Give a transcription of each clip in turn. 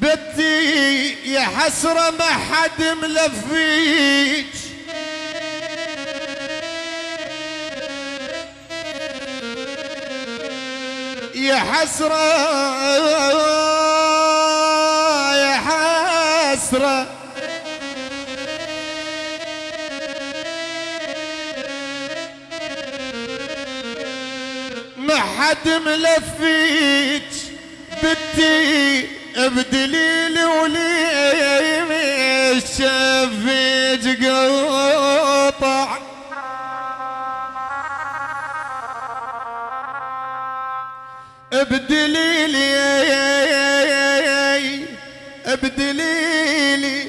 بتي يا حسرة ما حد ملفيك. يا حسرة يا حسرة. ما حد ملفيك بدي ابدليلي ولي مش شفيك ابدليلي ابدليلي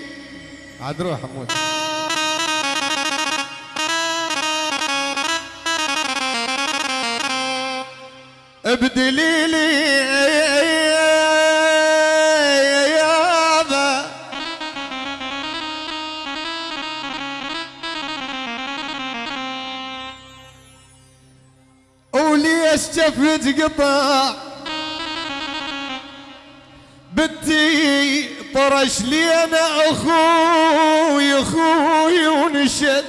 عاد روح حمود ابدليلي يابا. وليش شفت قطع؟ بنتي طرش لي أنا أخوي أخوي ونشد.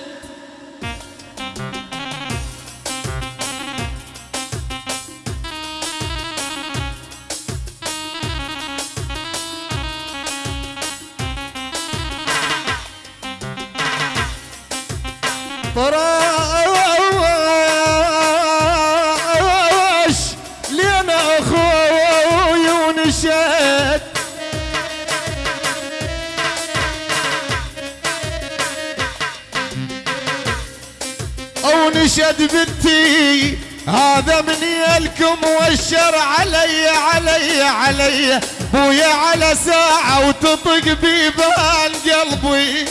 طرش لي أنا أخوي ونشد. أو نشد بنتي هذا من يلكم والشر علي علي علي. بويا على ساعة وتطق بيبان قلبي.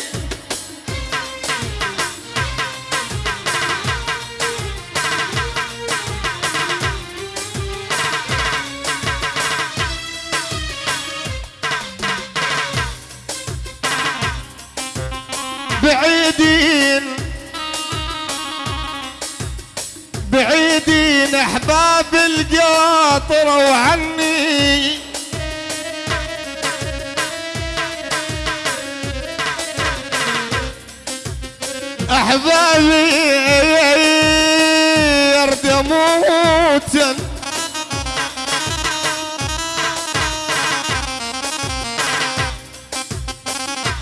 أحباب القاطر وعني أحبابي يرد موتا.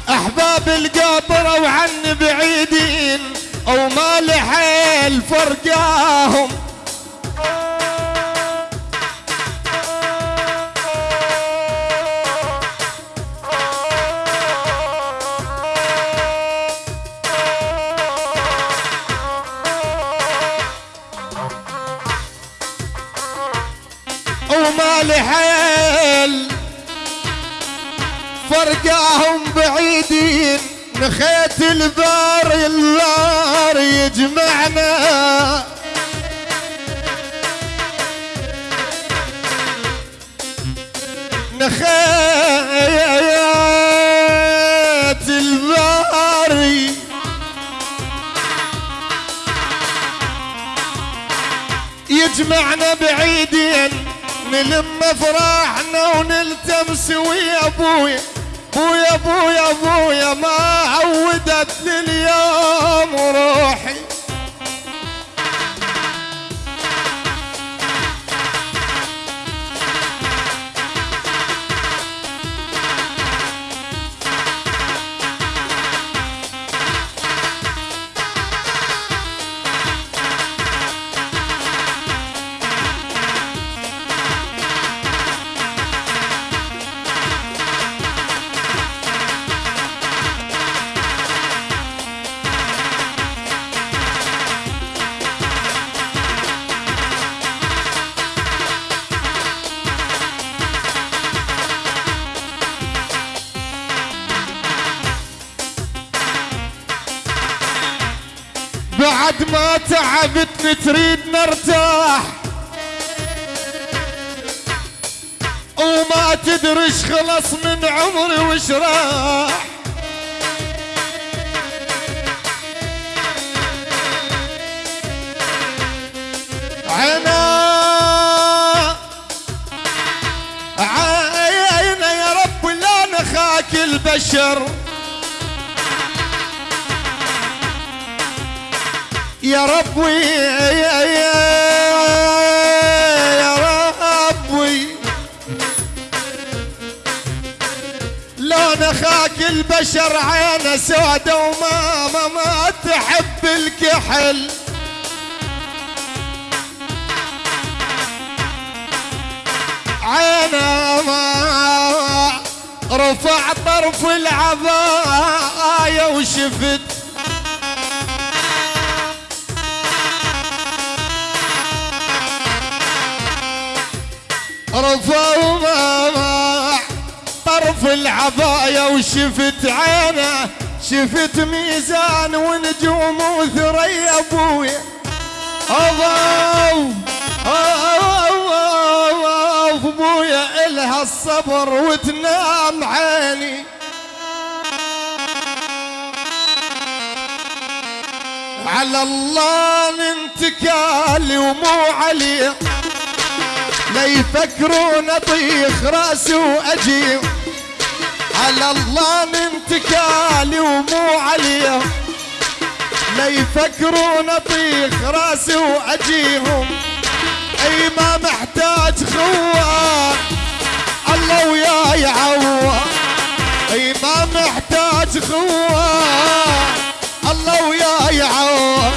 أحباب القاطرة وعني بعيدين أو ما لحيل فرقاهم وما لحيل فرقاهم بعيدين نخيت البار النار يجمعنا. نخيت الباري يجمعنا بعيدين نلم افراحنا ونلتمس ويا أبويا. بويا بويا بويا ما عودت لليوم روحي بعد ما تعبت تريد نرتاح. وما تدرش خلص من عمري وش راح. عينا عينا يا رب لا نخاك البشر. يا ربي يا, ربي. لا نخاك البشر عينه سودة وما ما, ما تحب الكحل. عينه ما رفع طرف العباية وشفت رفع ما طرف العباية وشفت عينه شفت ميزان ونجوم وثريا ابويا أضاو ابويا إلها الصبر وتنام عيني. على الله ننتكالي ومو عليه. لا يفكرون أطيخ رأسي وأجي. على الله ننتكالي ومو عليه لا يفكرون أطيخ رأسي وأجيهم. أي ما محتاج خوان الله وياي يعوض أي ما محتاج خوان الله وياي يعوض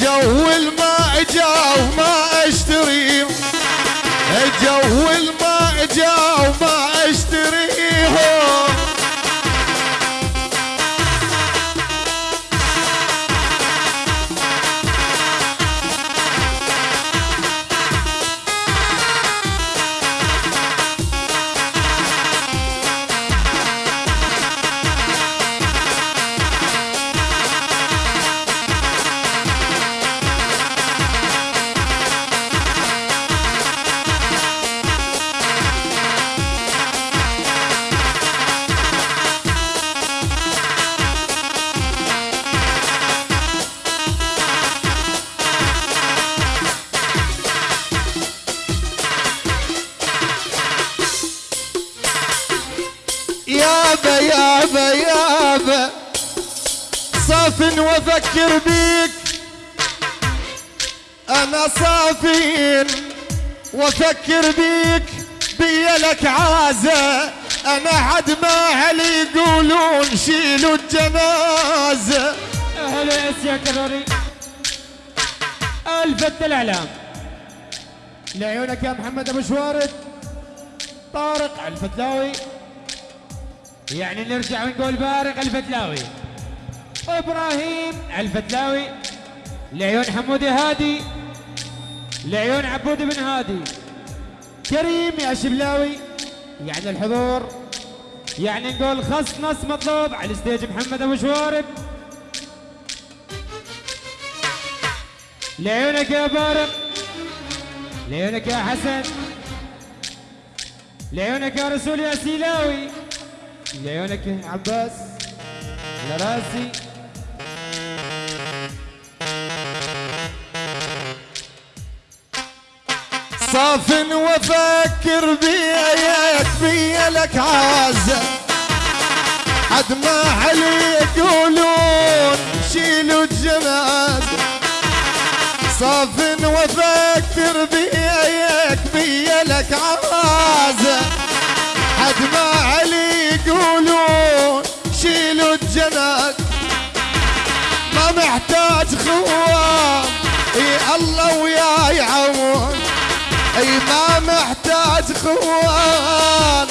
جو الماء جا وما اشتري جو الماء جا وما اشتريهم يابا يابا يابا صاف وافكر بيك. أنا صافين وافكر بيك. بيا لك عازة. أنا حد ما هلي يقولون شيلوا الجنازة. أهلا يا سيا كراري. الفت الإعلام. لعيونك يا محمد أبو شوارد. طارق الفتلاوي يعني نرجع ونقول بارق الفتلاوي. إبراهيم الفتلاوي لعيون حمودي هادي لعيون عبود بن هادي. كريم يا شبلاوي يعني الحضور يعني نقول خص نص مطلوب على الستيج محمد أبو شوارب. لعيونك يا بارق لعيونك يا حسن. لعيونك يا رسول يا سيلاوي. لعيونك يا عباس يا راسي صاف بيك بيا لك عازة حد ما علي يقولون شيلوا الجنازة صاف بيك بيا لك عازة حد ما علي شيلوا الجنازة ما محتاج خوان إي الله وياي عون. إي ما محتاج خوان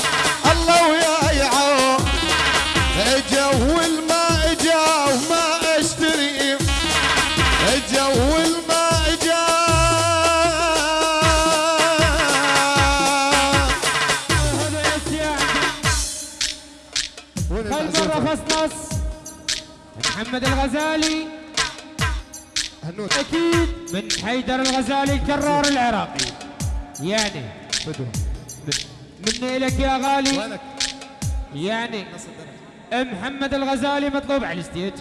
محمد الغزالي. هنود أكيد من حيدر الغزالي الكرار العراقي. يعني فدوة مني لك يا غالي. وينك؟ يعني محمد الغزالي مطلوب على الستيج.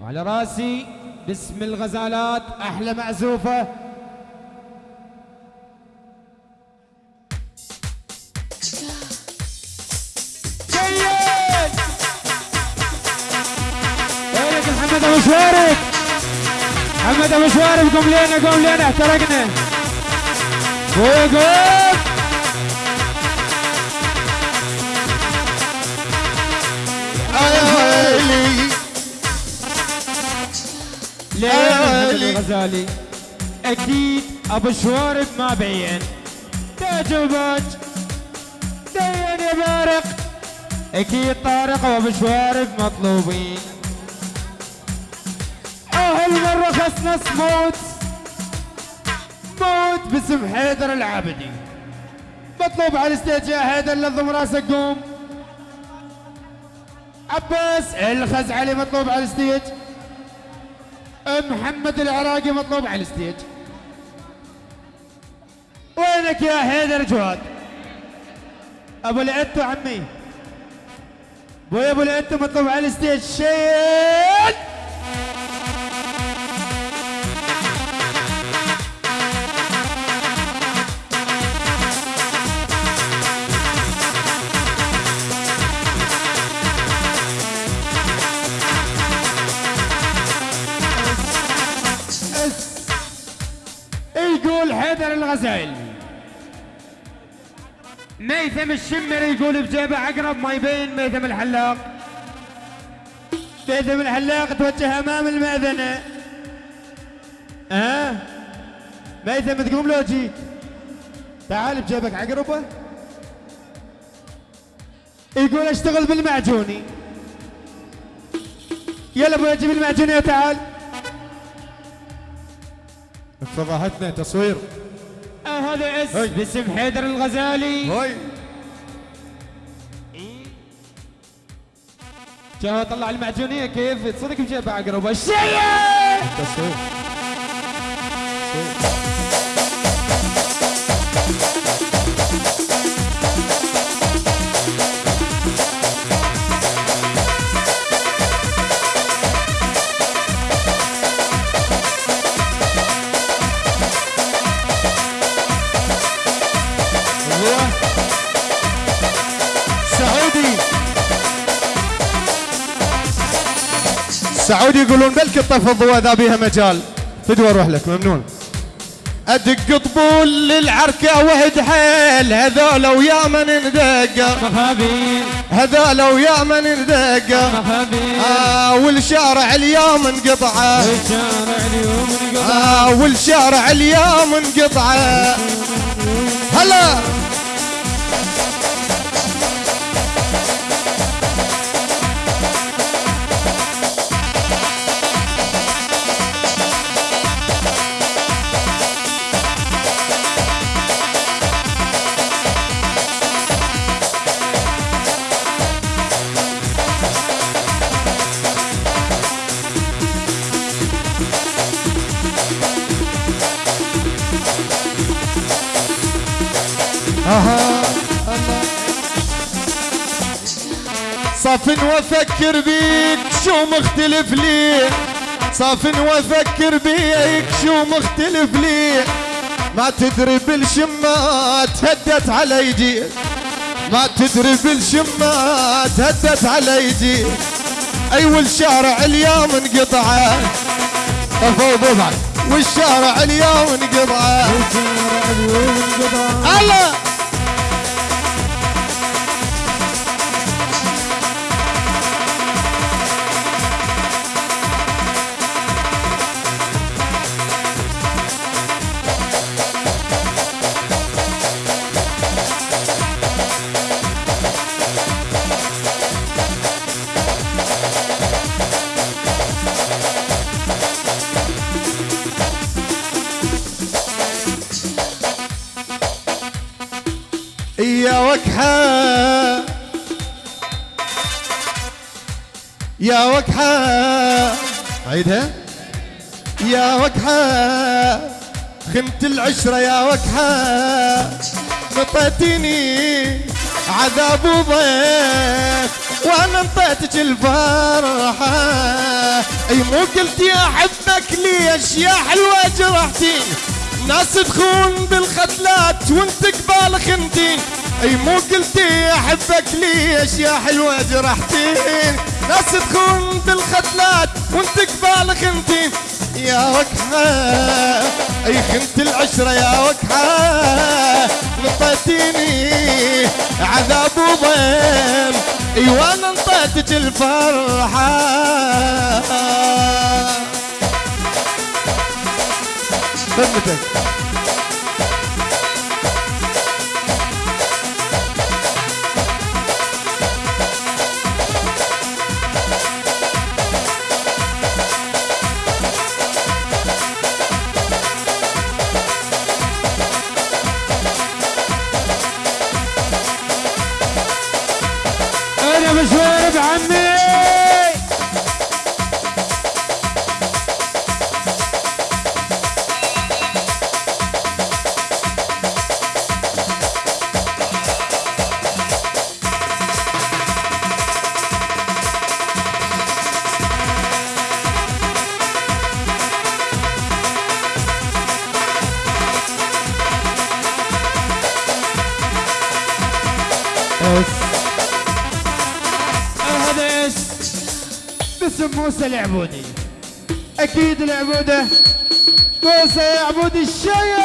وعلى راسي باسم الغزالات أحلى معزوفة. محمد أبو شوارب قوم لنا قوم لنا احترقنا. وقف يا ويلي ليه آه، محمد لي. الغزالي. أكيد أبو شوارب ما بين. تعجبك دين يا بارق أكيد طارق وأبو شوارب مطلوبين. أهل مرة خسنس موت موت باسم حيدر العابدي. مطلوب على الستيج يا حيدر لضم راسك قوم. عباس الخزعلي مطلوب على الستيج. محمد العراقي مطلوب على الستيج. وينك يا حيدر جواد؟ أبو العتو عمي. بوي أبو العتو مطلوب على الستيج. شيل! حيدر الغزال. ميثم الشمر يقول بجيبه عقرب ما يبين ميثم الحلاق. ميثم الحلاق توجه أمام المأذنة ها؟ أه؟ ميثم تقوم لو جيت تعال بجيبك عقربة. يقول اشتغل بالمعجوني. يلا أبوي جيب المعجوني وتعال. فضحتنا تصوير. آه هذا اس هي. باسم حيدر الغزالي. هاي. جا طلع المعجونية كيف؟ تصدق بجيبه عقرب الشيء تصوير. سعودي يقولون بلك الطف الضوء ذا بيها مجال. فدوى أروح لك ممنون. أدق طبول للعركة وهد حيل. هذول ويا من ندقر هذول ويا من ندقر آه والشارع اليوم انقطعه آه والشارع اليوم انقطعه هلا! وافكر بيك شو مختلف ليه صف وافكر بيك شو مختلف ليه ما تدري بالشمات هدت على جيل ما تدري بالشمات هدت على جيل أي والشارع اليوم انقطع طفوا بعد. والشارع اليوم انقطع الشارع اليوم انقطع الله يا وكحة. عيدها يا وقحة خنت العشرة يا وقحة نطيتني عذاب وضيق وأنا انطيتك الفرحة. أي مو قلت يا أحبك ليش يا حلوة جرحتين ناس تخون بالختلات وانت قبال خنتين أي مو قلتي أحبك ليش يا حلوة جرحتين ناس تخون بالختلات وانت قبال خنتين يا وكحة أي خنت العشرة يا وكحة نطيتيني عذاب وضيم اي وأنا انطيتك الفرحة. موسى العبودي. أكيد العبودة. موسى يعبود الشيء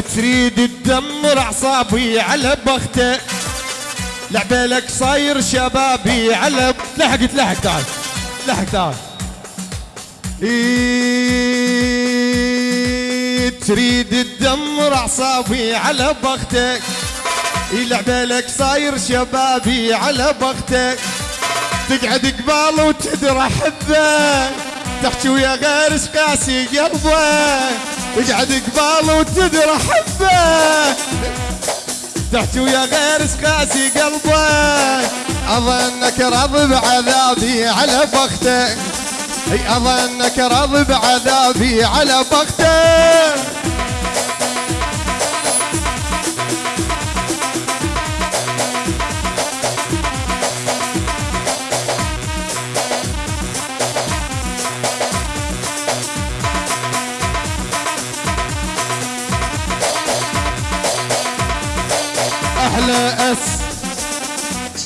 تريد تدمر أعصابي على بختك لعبالك صاير شبابي على لحق لحق تعال لحق تعال. تريد تدمر أعصابي على بختك لعبالك صاير شبابي على بختك تقعد قبال وتدرى حبه. تحكي ويا غير قاسي قلبه. تقعد قبال وتدرى حبه. تحكي ويا غير قاسي قلبه. أظنك راضي بعذابي على بختك أي أظنك راضي بعذابي على بختك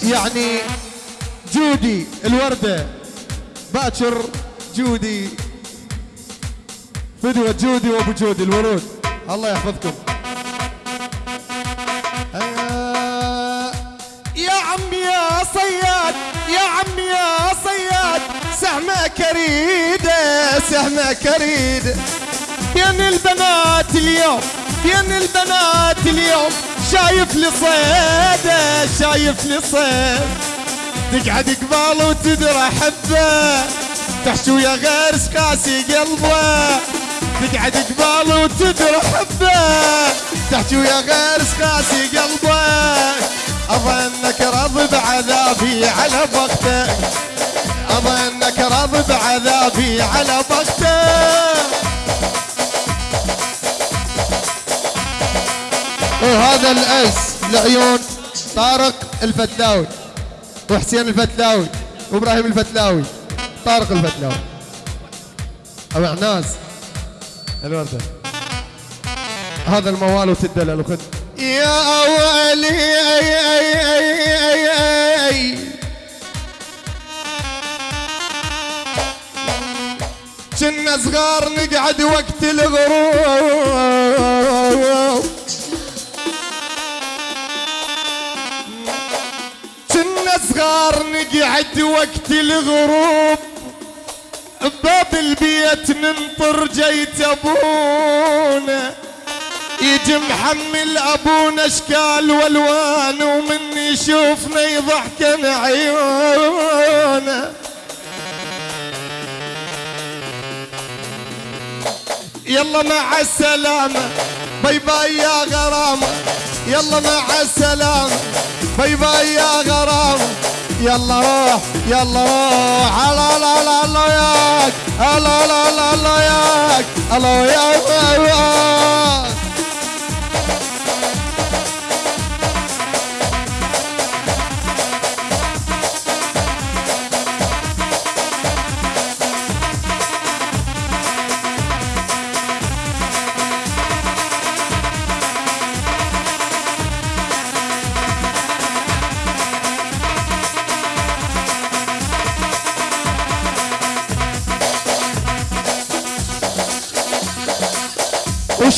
يعني جودي الوردة. باكر جودي. فدوة جودي وابو جودي الورود. الله يحفظكم. آه، يا عمي يا صياد يا عمي يا صياد سهمة كريدة سهمة كريدة. بين البنات اليوم؟ بين البنات اليوم؟ شايف لي صيدة شايف لي صيد. تقعد قبال وتدرى حبه تحكي ويا غير قاسي قلبه. تقعد قبال وتدرى حبه تحكي ويا غير قاسي قلبه. اظنك راضي بعذابي على بختك اظنك راضي بعذابي على بختك وهذا الأس لعيون طارق الفتلاوي وحسين الفتلاوي وإبراهيم الفتلاوي طارق الفتلاوي. أبو عناس. الورده هذا الموال وتدلل وخذ يا ويلي أي أي أي أي أي. كنا صغار نقعد وقت الغروب. نقعد وقت الغروب بباب البيت ننطر جيت أبونا. يجي محمل أبونا إشكال والوان ومن يشوفنا يضحكن عيونه. يلا مع السلامة باي باي يا غرامة. يلا مع السلامة باي باي يا غرامة. يلا روح يلا روح. لا لا لا ياك هلا لا لا لا ياك الله ياك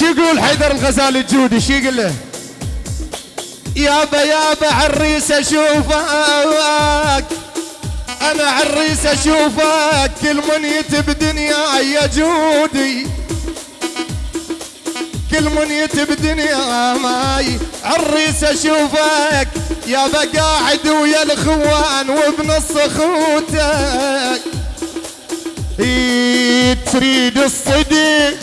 وش يقول حيدر الغزالي الجودي شو يقول له؟ يابا يابا عريس أشوفك. أنا عريس أشوفك كل منيت بدنيا يا جودي. كل منيت بدنيا ماي عريس أشوفك. يابا قاعد ويا الإخوان وبنص اخوتك إيه تريد الصدق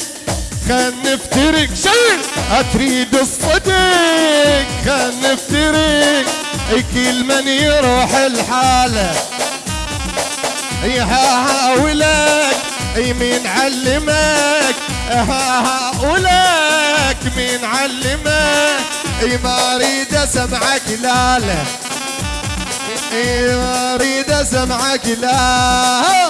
خل نفترق. شيل أتريد الصدق خل نفترق. كل من يروح الحالة يحاولك أي مين علمك؟ هاولك مين علمك؟ ما أريد أسمعك لا لا. أي ما أريد أسمعك لا.